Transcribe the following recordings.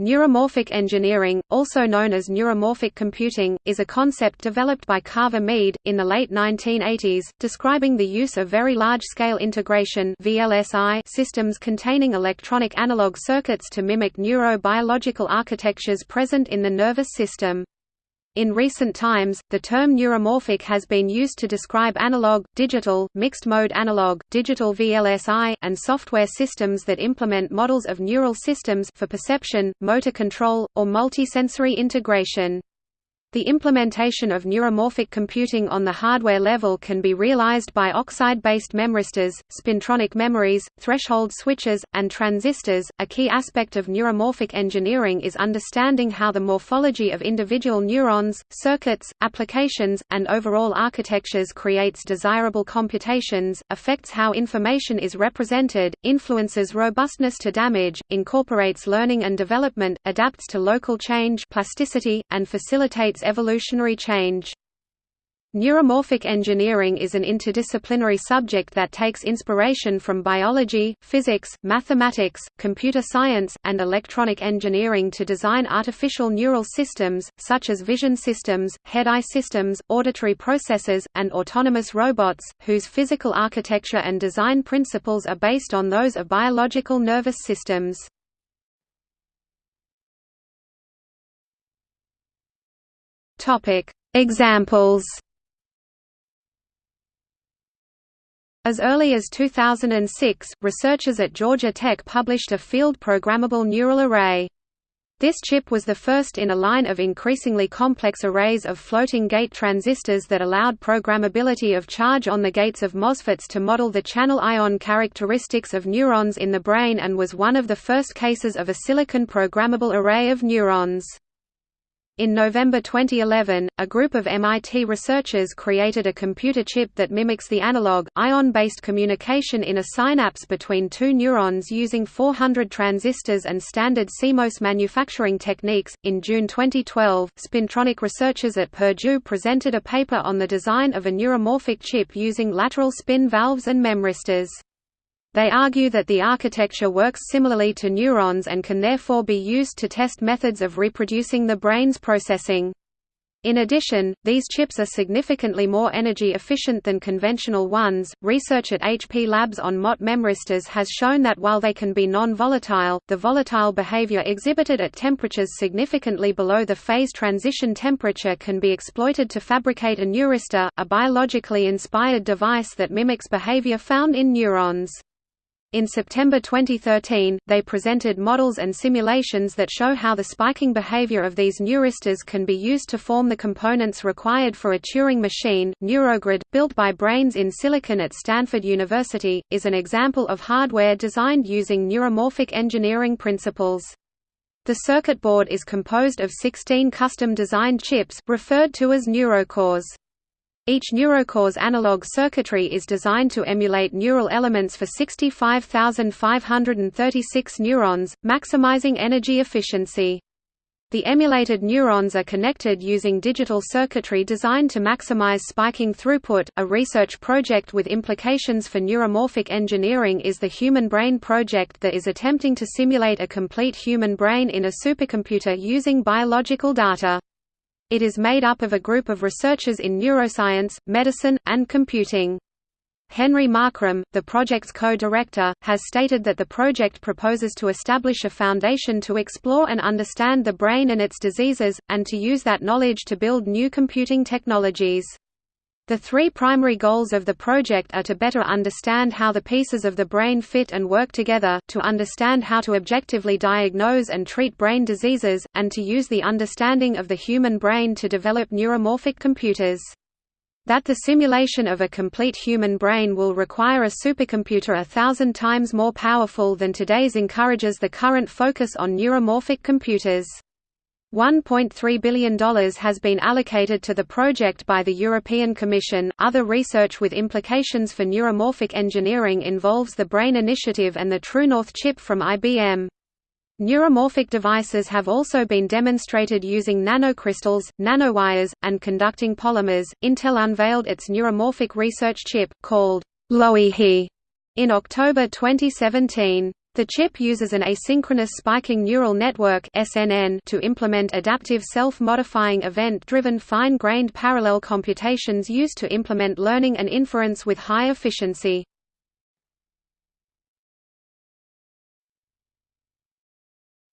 Neuromorphic engineering, also known as neuromorphic computing, is a concept developed by Carver Mead, in the late 1980s, describing the use of very large-scale integration systems containing electronic analog circuits to mimic neurobiological architectures present in the nervous system. In recent times, the term neuromorphic has been used to describe analog, digital, mixed-mode analog, digital VLSI, and software systems that implement models of neural systems for perception, motor control, or multisensory integration. The implementation of neuromorphic computing on the hardware level can be realized by oxide-based memristors, spintronic memories, threshold switches, and transistors. A key aspect of neuromorphic engineering is understanding how the morphology of individual neurons, circuits, applications, and overall architectures creates desirable computations, affects how information is represented, influences robustness to damage, incorporates learning and development, adapts to local change, plasticity, and facilitates evolutionary change. Neuromorphic engineering is an interdisciplinary subject that takes inspiration from biology, physics, mathematics, computer science, and electronic engineering to design artificial neural systems, such as vision systems, head-eye systems, auditory processors, and autonomous robots, whose physical architecture and design principles are based on those of biological nervous systems. Topic: Examples. As early as 2006, researchers at Georgia Tech published a field programmable neural array. This chip was the first in a line of increasingly complex arrays of floating gate transistors that allowed programmability of charge on the gates of MOSFETs to model the channel ion characteristics of neurons in the brain and was one of the first cases of a silicon programmable array of neurons. In November 2011, a group of MIT researchers created a computer chip that mimics the analog, ion-based communication in a synapse between two neurons using 400 transistors and standard CMOS manufacturing techniques. In June 2012, Spintronic researchers at Purdue presented a paper on the design of a neuromorphic chip using lateral spin valves and memristors. They argue that the architecture works similarly to neurons and can therefore be used to test methods of reproducing the brain's processing. In addition, these chips are significantly more energy efficient than conventional ones. Research at HP Labs on Mott memristors has shown that while they can be non-volatile, the volatile behavior exhibited at temperatures significantly below the phase transition temperature can be exploited to fabricate a neuristor, a biologically inspired device that mimics behavior found in neurons. In September 2013, they presented models and simulations that show how the spiking behavior of these neuristors can be used to form the components required for a Turing machine. Neurogrid, built by Brains in Silicon at Stanford University, is an example of hardware designed using neuromorphic engineering principles. The circuit board is composed of 16 custom-designed chips, referred to as neurocores. Each neurocore's analog circuitry is designed to emulate neural elements for 65,536 neurons, maximizing energy efficiency. The emulated neurons are connected using digital circuitry designed to maximize spiking throughput. A research project with implications for neuromorphic engineering is the Human Brain Project that is attempting to simulate a complete human brain in a supercomputer using biological data. It is made up of a group of researchers in neuroscience, medicine, and computing. Henry Markram, the project's co-director, has stated that the project proposes to establish a foundation to explore and understand the brain and its diseases, and to use that knowledge to build new computing technologies. The three primary goals of the project are to better understand how the pieces of the brain fit and work together, to understand how to objectively diagnose and treat brain diseases, and to use the understanding of the human brain to develop neuromorphic computers. That the simulation of a complete human brain will require a supercomputer a thousand times more powerful than today's encourages the current focus on neuromorphic computers. $1.3 billion has been allocated to the project by the European Commission. Other research with implications for neuromorphic engineering involves the BRAIN Initiative and the TrueNorth chip from IBM. Neuromorphic devices have also been demonstrated using nanocrystals, nanowires, and conducting polymers. Intel unveiled its neuromorphic research chip, called Loihi, in October 2017. The chip uses an asynchronous spiking neural network (SNN) to implement adaptive self-modifying event-driven fine-grained parallel computations used to implement learning and inference with high efficiency.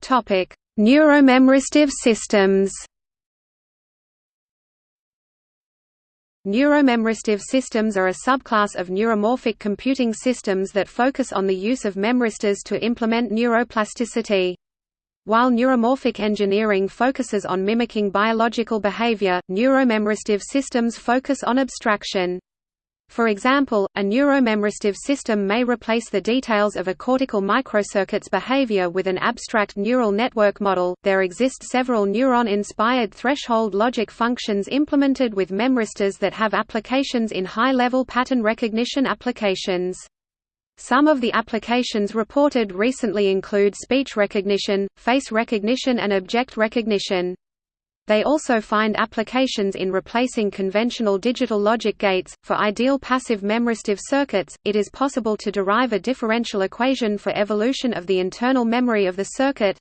Topic: Neuromemristive systems. Neuromemristive systems are a subclass of neuromorphic computing systems that focus on the use of memristors to implement neuroplasticity. While neuromorphic engineering focuses on mimicking biological behavior, neuromemristive systems focus on abstraction. For example, a neuromemristive system may replace the details of a cortical microcircuit's behavior with an abstract neural network model. There exist several neuron inspired threshold logic functions implemented with memristors that have applications in high level pattern recognition applications. Some of the applications reported recently include speech recognition, face recognition, and object recognition. They also find applications in replacing conventional digital logic gates. For ideal passive memristive circuits, it is possible to derive a differential equation for evolution of the internal memory of the circuit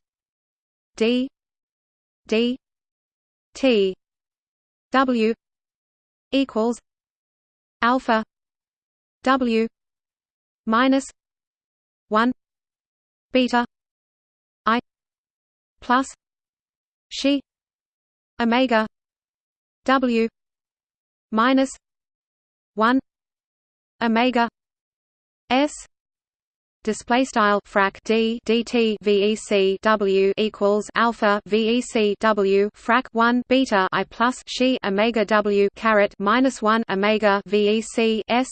d d t w equals alpha w minus 1 beta i plus she omega w minus 1 omega s display style frac d dt vec w equals alpha vec w frac 1 beta i plus she omega w caret minus 1 omega vec s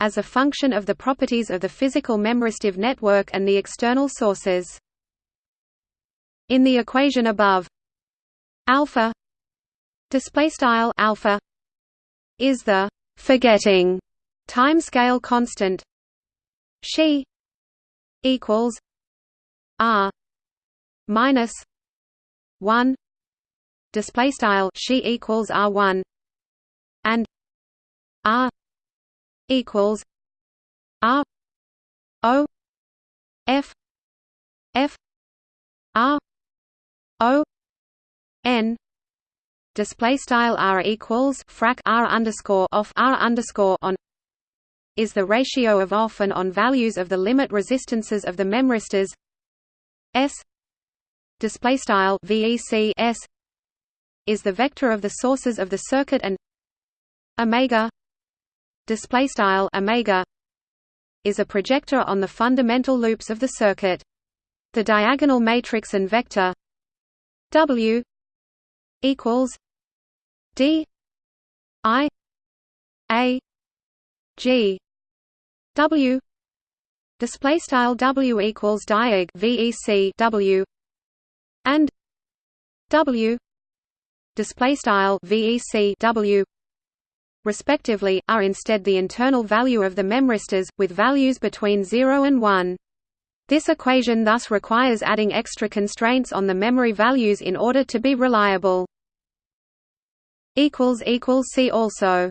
as a function of the properties of the physical memristive network and the external sources. In the equation above alpha display style alpha is the forgetting timescale constant. She equals r minus 1 display style she equals r1 and r equals r o f f r o n display style r equals frac r underscore off r underscore on is the ratio of off and on values of the limit resistances of the memristors. S display style vec s is the vector of the sources of the circuit and omega display style omega is a projector on the fundamental loops of the circuit. The diagonal matrix and vector w equals D I A G W display style W equals diag VEC W and W display style VEC W respectively are instead the internal value of the memristors with values between 0 and 1 this equation thus requires adding extra constraints on the memory values in order to be reliable. See also